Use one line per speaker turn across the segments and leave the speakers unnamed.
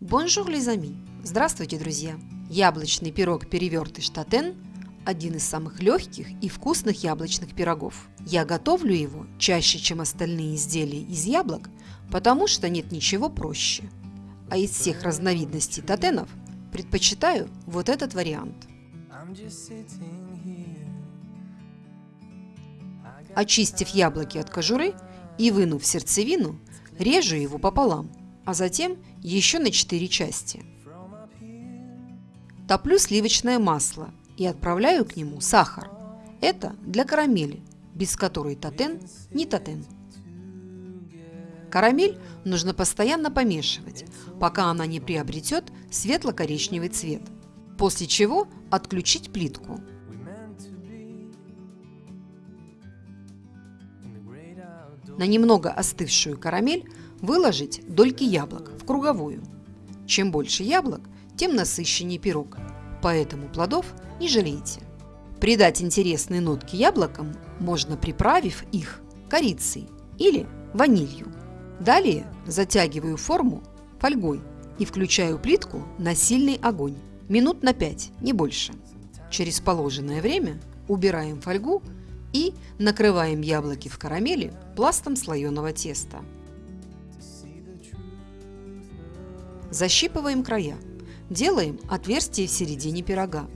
Bonjour, les amis! Здравствуйте, друзья! Яблочный пирог перевертыш татен – один из самых легких и вкусных яблочных пирогов. Я готовлю его чаще, чем остальные изделия из яблок, потому что нет ничего проще. А из всех разновидностей татенов предпочитаю вот этот вариант. Очистив яблоки от кожуры и вынув сердцевину, режу его пополам, а затем еще на 4 части. Топлю сливочное масло и отправляю к нему сахар. Это для карамели, без которой татен не татен. Карамель нужно постоянно помешивать, пока она не приобретет светло-коричневый цвет, после чего отключить плитку. На немного остывшую карамель выложить дольки яблок в круговую. Чем больше яблок, тем насыщеннее пирог, поэтому плодов не жалейте. Придать интересные нотки яблокам можно, приправив их корицей или ванилью. Далее затягиваю форму фольгой и включаю плитку на сильный огонь. Минут на 5, не больше. Через положенное время убираем фольгу и накрываем яблоки в карамели пластом слоеного теста. Защипываем края. Делаем отверстие в середине пирога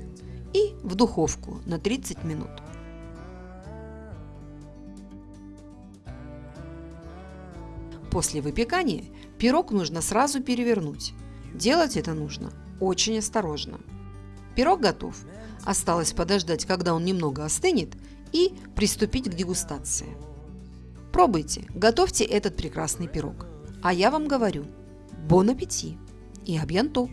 и в духовку на 30 минут. После выпекания пирог нужно сразу перевернуть. Делать это нужно очень осторожно. Пирог готов. Осталось подождать, когда он немного остынет, и приступить к дегустации. Пробуйте, готовьте этот прекрасный пирог. А я вам говорю, Бон аппетит и абьянту!